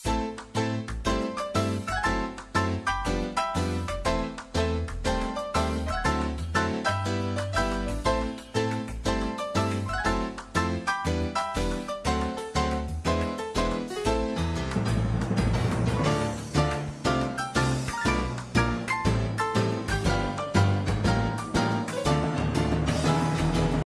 you